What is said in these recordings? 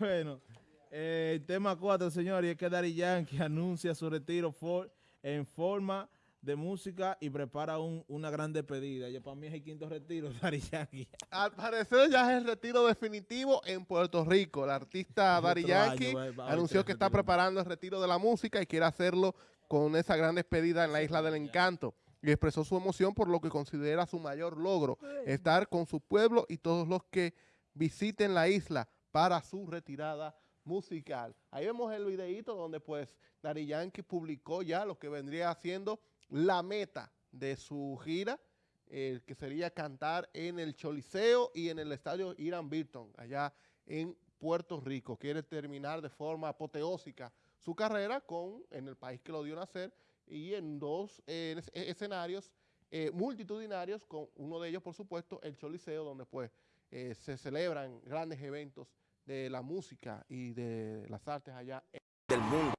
Bueno, eh, el tema 4, señores, es que Daddy Yankee anuncia su retiro for- en forma de música y prepara un- una gran despedida. Ya para mí es el quinto retiro Daddy Yankee. Al parecer ya es el retiro definitivo en Puerto Rico. El artista año, Yankee anunció haber que está preparando el retiro de la música y quiere hacerlo con esa gran despedida en la Isla del Encanto. Y expresó su emoción por lo que considera su mayor logro, estar con su pueblo y todos los que visiten la isla para su retirada musical. Ahí vemos el videíto donde pues Daddy Yankee publicó ya lo que vendría siendo la meta de su gira, eh, que sería cantar en el Choliseo y en el estadio Irán Bilton, allá en Puerto Rico. Quiere terminar de forma apoteósica su carrera con, en el país que lo dio nacer y en dos eh, escenarios eh, multitudinarios, con uno de ellos, por supuesto, el Choliseo, donde pues eh, se celebran grandes eventos de la música y de las artes allá del mundo.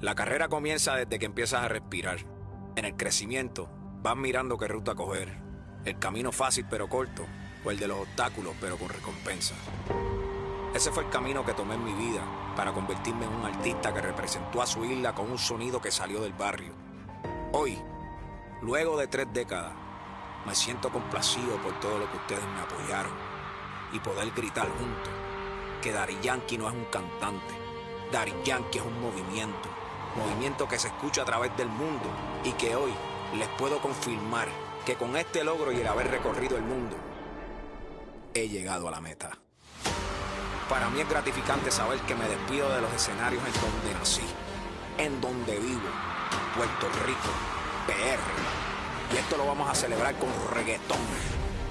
La carrera comienza desde que empiezas a respirar. En el crecimiento, vas mirando qué ruta coger. El camino fácil pero corto, o el de los obstáculos pero con recompensa. Ese fue el camino que tomé en mi vida para convertirme en un artista que representó a su isla con un sonido que salió del barrio. Hoy, luego de tres décadas, me siento complacido por todo lo que ustedes me apoyaron y poder gritar juntos que Daddy Yankee no es un cantante, Daddy Yankee es un movimiento, movimiento que se escucha a través del mundo y que hoy les puedo confirmar que con este logro y el haber recorrido el mundo, he llegado a la meta. Para mí es gratificante saber que me despido de los escenarios en donde nací, en donde vivo, Puerto Rico, PR. Y esto lo vamos a celebrar con reggaetón.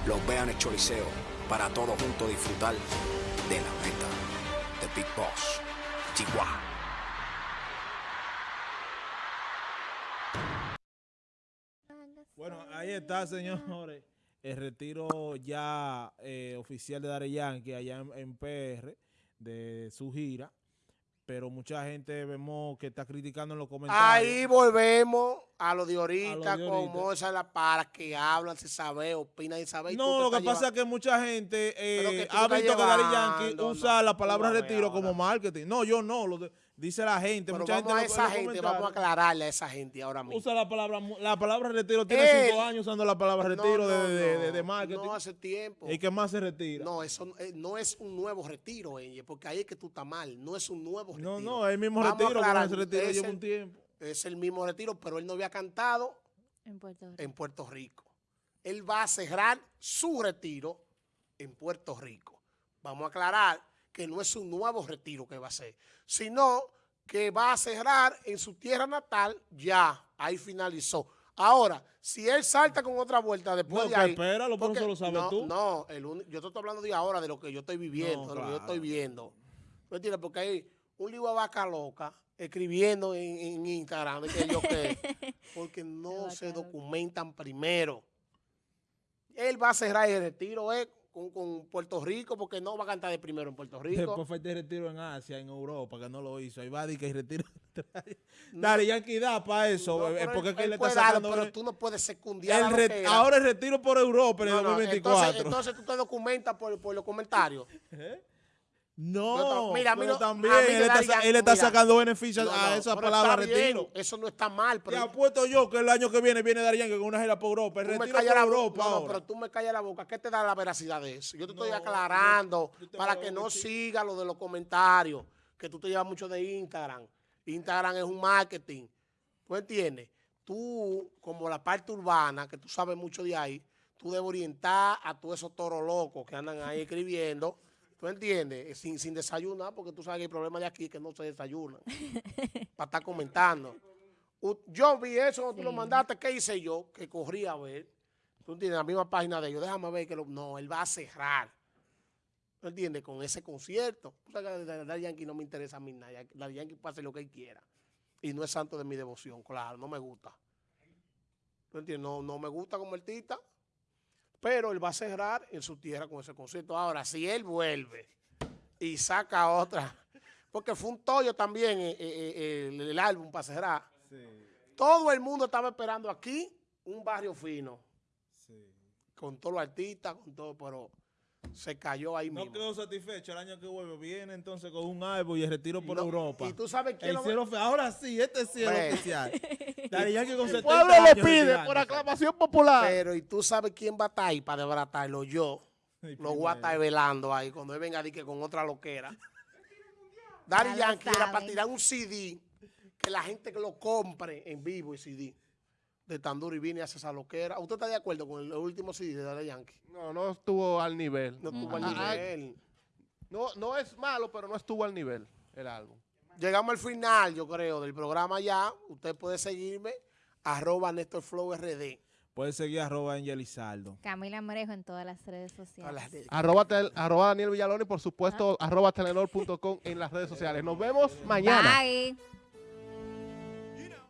Los vean el Choliseo para todos juntos disfrutar de la meta de Big Boss, Chihuahua. Bueno, ahí está, señores. El retiro ya eh, oficial de Daddy Yankee allá en PR de su gira. Pero mucha gente vemos que está criticando en los comentarios. Ahí volvemos a lo de ahorita, con. Moza La Para, que hablan, se sabe, opinan y tú No, lo que pasa es que mucha gente eh, que ha visto que Daddy Yankee no, usa la palabra retiro como marketing. No, yo no, lo de- dice la gente. Pero mucha vamos gente a esa gente, vamos a aclararle a esa gente ahora mismo. Usa la palabra, la palabra retiro. Tiene Él- cinco años usando la palabra retiro de, no, de- de- no, de marketing. No hace tiempo. ¿Y qué más se retira? No, eso eh, no es un nuevo retiro, Enge, porque ahí es que tú estás mal. No es un nuevo retiro. No, no, es el mismo Vamos a retiro, aclarar, retiro lleva un tiempo. Es el mismo retiro, pero él no había cantado En Puerto Rico. en Puerto Rico. Él va a cerrar su retiro en Puerto Rico. Vamos a aclarar que no es un nuevo retiro que va a hacer, sino que va a cerrar en su tierra natal, ya, ahí finalizó. Ahora, si él salta con otra vuelta después No, de ahí... espéralo, porque- eso lo sabes no, tú. No, el uni- yo te estoy hablando de ahora, de lo que yo estoy viviendo, No, de lo que yo estoy viendo. ¿Me entiendes? Porque hay un libro de vaca loca escribiendo en, en Instagram, de que yo qué, porque no se documentan primero. Él va a cerrar el retiro eh, con, con Puerto Rico, porque no va a cantar de primero en Puerto Rico. Después fue este retiro en Asia, en Europa, que no lo hizo. Ahí va a decir que retiro. Daddy Yankee da para eso. No, eh, pero porque él- es le está darlo, sacando... pero tú no puedes secundiar el re- ahora el retiro por Europa en el No, no, 2024. Entonces, entonces tú te documentas por, por los comentarios. no, No, mira, a mí pero no- también a mí él está, él está mira. sacando beneficios No, a esa palabra retiro. Eso no está mal, Te pero apuesto yo que el año que viene viene Yankee con una gira por Europa. El retiro por la boca. Europa No, ahora. pero tú me callas la boca. ¿Qué te da la veracidad de eso? Yo te estoy aclarando yo- yo te para que no decir. siga lo de los comentarios, que tú te llevas mucho de Instagram. Instagram es un marketing. ¿Tú entiendes? Tú, como la parte urbana, que tú sabes mucho de ahí, tú debes orientar a todos esos toros locos que andan ahí escribiendo. ¿Tú entiendes? Eh, Sin, sin desayunar, porque tú sabes que el problema de aquí es que no se desayunan. para estar comentando. Yo vi eso tú lo mandaste. ¿Qué hice yo? Que corrí a ver. Tú entiendes, la misma página de ellos. Déjame ver que lo- no, él va a cerrar. ¿Tú entiendes? Con ese concierto. Tú sabes que Daddy Yankee no me interesa a mí nada. Daddy Yankee puede hacer lo que él quiera. Y no es santo de mi devoción, claro, no me gusta. ¿Tú entiendes? No, no me gusta como artista. Pero él va a cerrar en su tierra con ese concierto. Ahora, si él vuelve y saca otra, porque fue un tollo también eh, eh, eh, el, el álbum para cerrar. Todo el mundo estaba esperando aquí un barrio fino, con todos los artistas, con todo, pero Se cayó ahí No mismo. quedó satisfecho el año que vuelve. Viene entonces con un álbum y el retiro por No, Europa. Y tú sabes quién El lo- cielo fe- Ahora sí, este es Bueno. oficial. Daddy Yankee con El 70 pueblo lo pide por aclamación popular. Pero y tú sabes quién va a estar ahí para desbaratarlo, yo. Lo voy a estar velando ahí cuando él venga a que con otra loquera. Lo Yankee era para tirar un CD que la gente que lo compre en vivo el CD de Tanduri Vini hace esa loquera. ¿Usted está de acuerdo con el último CD de Daddy Yankee? No, no estuvo al nivel. No tuvo Ah, al ah, nivel. No, no es malo, pero no estuvo al nivel el álbum. Llegamos al final, yo creo, del programa ya. Usted puede seguirme, arroba Néstor Flow RD. Puede seguir arroba Angelizaldo. Camila Morejo en todas las redes sociales. Las. Arroba, tel- arroba Daniel Villalón y por supuesto arroba telenor.com en las redes sociales. Nos vemos mañana. Bye.